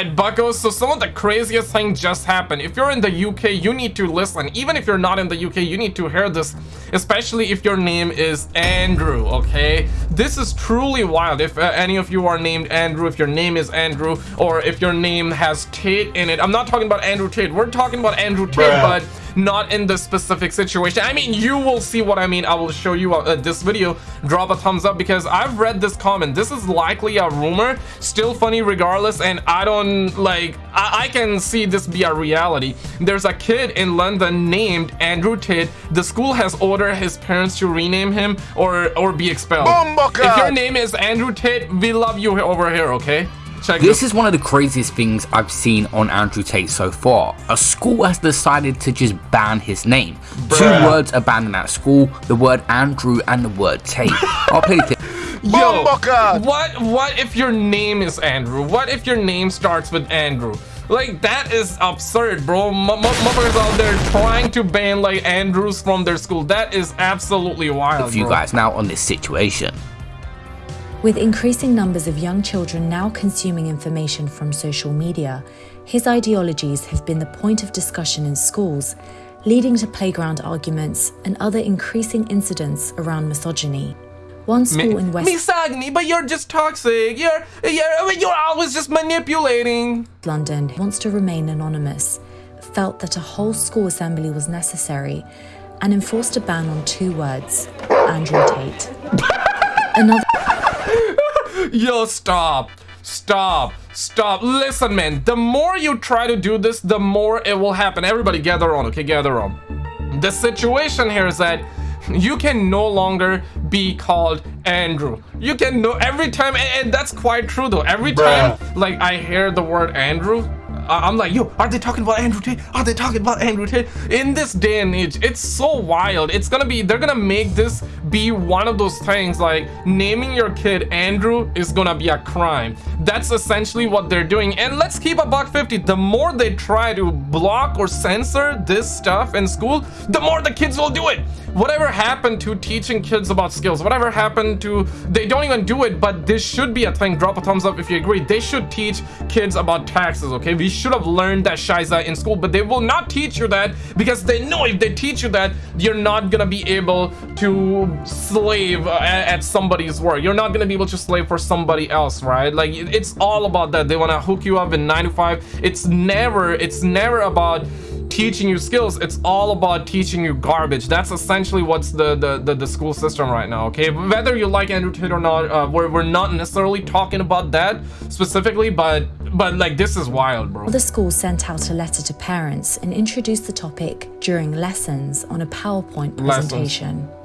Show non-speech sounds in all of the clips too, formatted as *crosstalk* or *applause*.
Alright, buckos, so some of the craziest things just happened. If you're in the UK, you need to listen. Even if you're not in the UK, you need to hear this, especially if your name is Andrew, okay? This is truly wild. If uh, any of you are named Andrew, if your name is Andrew, or if your name has Tate in it. I'm not talking about Andrew Tate. We're talking about Andrew Tate, Bruh. but not in this specific situation. I mean, you will see what I mean. I will show you uh, this video. Drop a thumbs up because I've read this comment. This is likely a rumor. Still funny regardless, and I don't like. I, I can see this be a reality. There's a kid in London named Andrew Tate. The school has ordered his parents to rename him or or be expelled. If your name is Andrew Tate, we love you over here. Okay. Check this is one of the craziest things I've seen on Andrew Tate so far. A school has decided to just ban his name. Bruh. Two words are banned in that school, the word Andrew and the word Tate. *laughs* I'll play it. Yo, oh what what if your name is Andrew? What if your name starts with Andrew? Like, that is absurd, bro. Motherfuckers out there trying to ban, like, Andrews from their school. That is absolutely wild, With you bro. guys now on this situation. With increasing numbers of young children now consuming information from social media, his ideologies have been the point of discussion in schools, leading to playground arguments and other increasing incidents around misogyny. One school in West misogyny, but you're just toxic. You're you're you're always just manipulating. London wants to remain anonymous, felt that a whole school assembly was necessary, and enforced a ban on two words: Andrew Tate. *laughs* Another Yo, stop. Stop. Stop. Listen, man. The more you try to do this, the more it will happen. Everybody gather on, okay? Gather on. The situation here is that you can no longer be called Andrew. You can know every time, and, and that's quite true though. Every Bruh. time, like, I hear the word Andrew, I'm like, yo, are they talking about Andrew Tate? Are they talking about Andrew Tate? In this day and age, it's so wild. It's gonna be, they're gonna make this be one of those things like naming your kid Andrew is gonna be a crime. That's essentially what they're doing. And let's keep a buck 50. The more they try to block or censor this stuff in school, the more the kids will do it whatever happened to teaching kids about skills? Whatever happened to they don't even do it but this should be a thing. Drop a thumbs up if you agree. They should teach kids about taxes okay? We should have learned that shiza in school but they will not teach you that because they know if they teach you that you're not gonna be able to slave uh, at somebody's work. You're not gonna be able to slave for somebody else right? Like it's all about that. They want to hook you up in 9 to 5 it's never it's never about teaching you skills it's all about teaching you garbage. That's essentially what's the the the, the school system right now okay? Whether you like andrew tate or not uh, we're, we're not necessarily talking about that specifically but but like this is wild bro. The school sent out a letter to parents and introduced the topic during lessons on a powerpoint presentation. Lessons.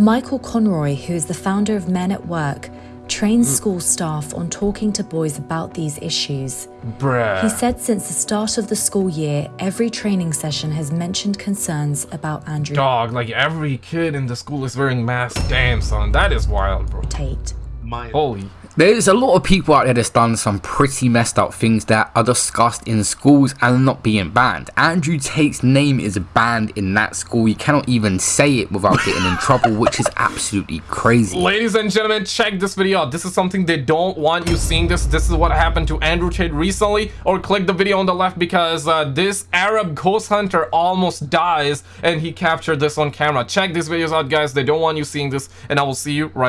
Michael Conroy, who is the founder of Men at Work, trains school staff on talking to boys about these issues. Bruh. He said since the start of the school year, every training session has mentioned concerns about Andrew. Dog, like every kid in the school is wearing masks. Damn, son, that is wild, bro. Tate. Holy. There's a lot of people out there that's done some pretty messed up things that are discussed in schools and not being banned. Andrew Tate's name is banned in that school. You cannot even say it without getting in trouble, which is absolutely crazy. Ladies and gentlemen, check this video out. This is something they don't want you seeing this. This is what happened to Andrew Tate recently. Or click the video on the left because uh, this Arab ghost hunter almost dies and he captured this on camera. Check these videos out, guys. They don't want you seeing this and I will see you right